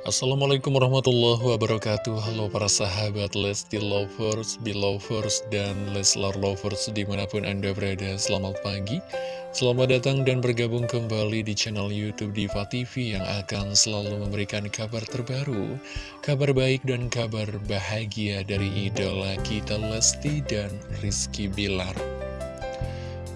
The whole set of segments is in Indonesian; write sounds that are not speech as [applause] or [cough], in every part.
Assalamualaikum warahmatullahi wabarakatuh. Halo para sahabat Lesti Lovers, Belovers, dan Leslar Lovers di mana pun anda berada. Selamat pagi Selamat datang dan bergabung kembali di channel Youtube Diva TV Yang akan selalu memberikan kabar terbaru Kabar baik dan kabar bahagia dari idola kita Lesti dan Rizky Bilar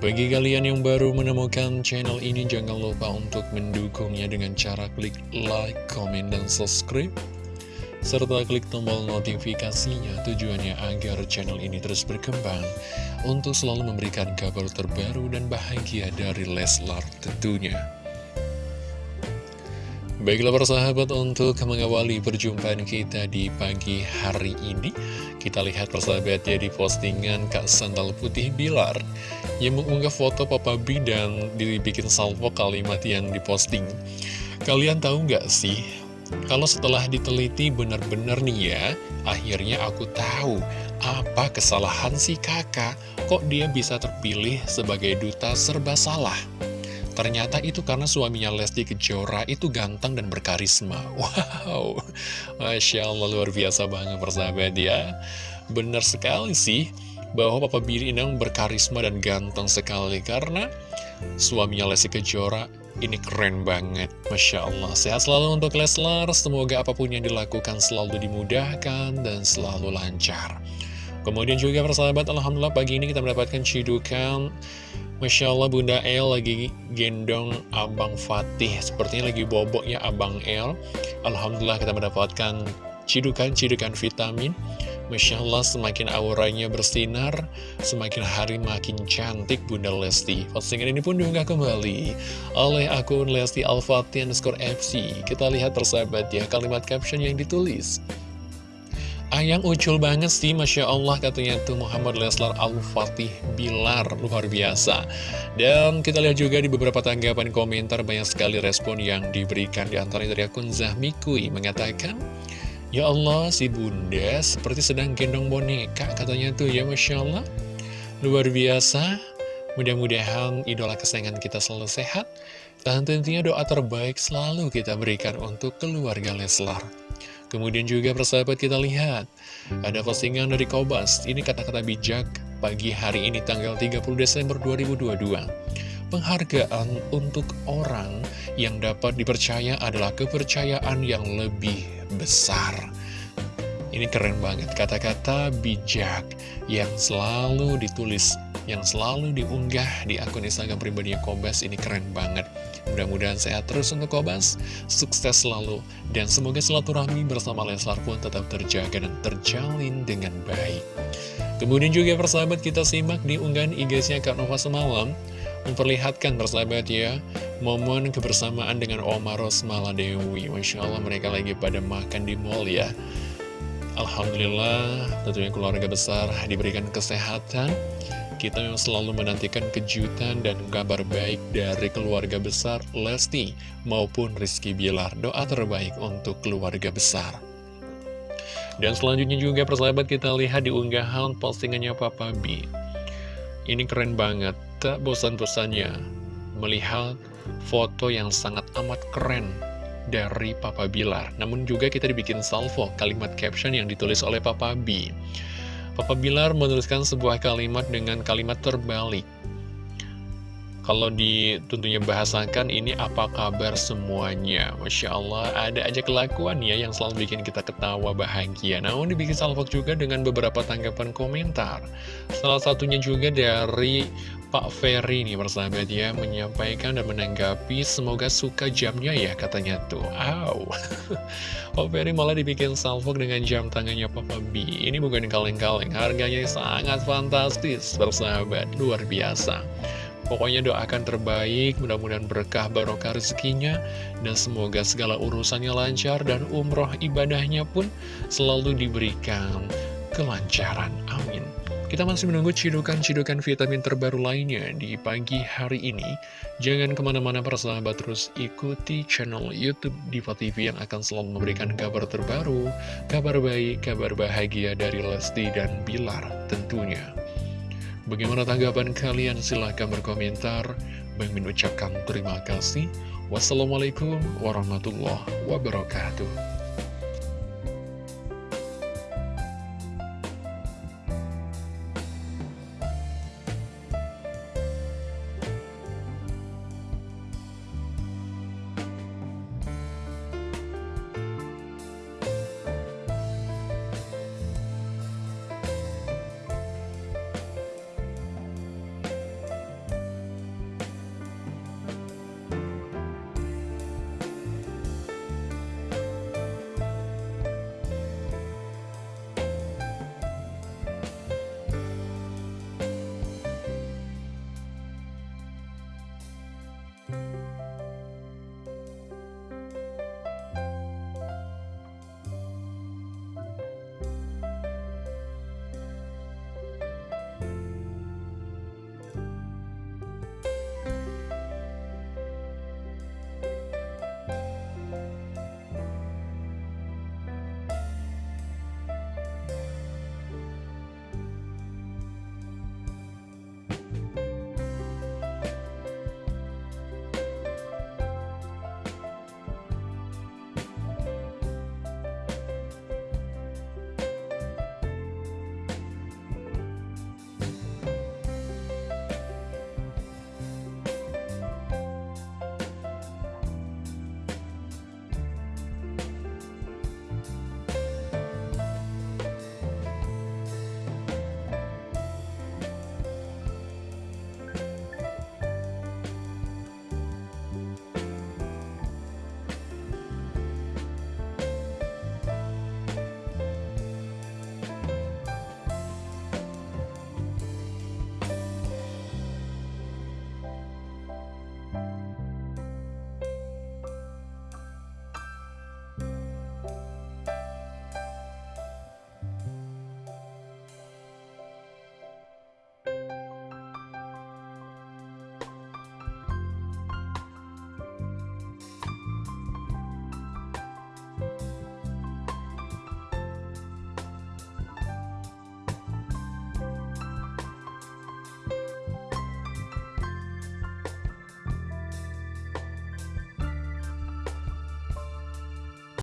bagi kalian yang baru menemukan channel ini, jangan lupa untuk mendukungnya dengan cara klik like, comment, dan subscribe. Serta klik tombol notifikasinya tujuannya agar channel ini terus berkembang untuk selalu memberikan kabar terbaru dan bahagia dari Leslar tentunya. Baiklah persahabat untuk mengawali perjumpaan kita di pagi hari ini Kita lihat persahabat ya di postingan Kak Sandal Putih Bilar Yang mengunggah foto Papa B dan dibikin salvo kalimat yang diposting Kalian tahu nggak sih? Kalau setelah diteliti benar-benar nih ya Akhirnya aku tahu apa kesalahan si kakak Kok dia bisa terpilih sebagai duta serba salah Ternyata itu karena suaminya Lesti Kejora itu ganteng dan berkarisma. [laughs] Wow, Masya Allah luar biasa banget persahabat ya. Benar sekali sih bahwa Papa Billy ini berkarisma dan ganteng sekali karena suaminya Lesti Kejora ini keren banget. Masya Allah. Sehat selalu untuk Leslar. Semoga apa pun yang dilakukan selalu dimudahkan dan selalu lancar. Kemudian juga persahabat, Alhamdulillah pagi ini kita mendapatkan cidukan Masya Allah Bunda El lagi gendong Abang Fatih. Sepertinya lagi bobok ya Abang El. Alhamdulillah kita mendapatkan cidukan-cidukan vitamin. Masya Allah semakin auranya bersinar Semakin hari makin cantik Bunda Lesti. Postingan ini pun diunggah kembali Oleh akun Lesti Al-Fatih underscore FC Kita lihat persahabat ya kalimat caption yang ditulis Ayang ucul banget sih, Masya Allah katanya tuh Muhammad Leslar Al-Fatih Bilar, luar biasa. Dan kita lihat juga di beberapa tanggapan komentar banyak sekali respon yang diberikan di antaranya dari akun Zahmikui mengatakan, Ya Allah, si bunda seperti sedang gendong boneka, katanya tuh ya Masya Allah. Luar biasa, mudah-mudahan idola kesayangan kita selalu sehat, dan tentunya doa terbaik selalu kita berikan untuk keluarga Leslar. Kemudian juga persahabat kita lihat. Ada postingan dari Kobas. Ini kata-kata bijak pagi hari ini tanggal 30 Desember 2022 Penghargaan untuk orang yang dapat dipercaya adalah kepercayaan yang lebih besar. Ini keren banget kata-kata bijak yang selalu ditulis yang selalu diunggah di akun Instagram pribadinya Kobas. Ini keren banget. Mudah-mudahan sehat terus untuk Kobas, sukses selalu, dan semoga silaturahmi bersama Leslar pun tetap terjaga dan terjalin dengan baik. Kemudian juga persahabat kita simak di unggahan IG-nya Kak Nova semalam, memperlihatkan persahabat ya, momen kebersamaan dengan Oma Rosmala Dewi. Masya Allah mereka lagi pada makan di mall ya. Alhamdulillah tentunya keluarga besar diberikan kesehatan kita memang selalu menantikan kejutan dan kabar baik dari keluarga besar Lesti maupun Rizky Bilar. Doa terbaik untuk keluarga besar. Dan selanjutnya juga persahabat kita lihat di unggahan postingannya Papa B. Ini keren banget, tak bosan-bosannya melihat foto yang sangat amat keren dari Papa Bilar. Namun juga kita dibikin salvo kalimat caption yang ditulis oleh Papa B. Papa Bilar menuliskan sebuah kalimat dengan kalimat terbalik. Kalau ditentunya bahasakan ini apa kabar semuanya? Masya Allah ada aja kelakuan ya yang selalu bikin kita ketawa bahagia. Namun dibikin salvok juga dengan beberapa tanggapan komentar. Salah satunya juga dari Pak Ferry nih persahabat ya Menyampaikan dan menanggapi semoga suka jamnya ya katanya tuh. Aw [laughs] Pak Ferry malah dibikin salvok dengan jam tangannya Papa B Ini bukan kaleng-kaleng harganya sangat fantastis persahabat Luar biasa Pokoknya doakan terbaik, mudah-mudahan berkah barokah rezekinya, dan semoga segala urusannya lancar dan umroh ibadahnya pun selalu diberikan kelancaran. Amin. Kita masih menunggu cidukan-cidukan vitamin terbaru lainnya di pagi hari ini. Jangan ke mana-mana persahabat terus ikuti channel Youtube Diva TV yang akan selalu memberikan kabar terbaru, kabar baik, kabar bahagia dari Lesti dan Bilar tentunya. Bagaimana tanggapan kalian? Silahkan berkomentar. Bang mengucapkan terima kasih. Wassalamualaikum warahmatullahi wabarakatuh.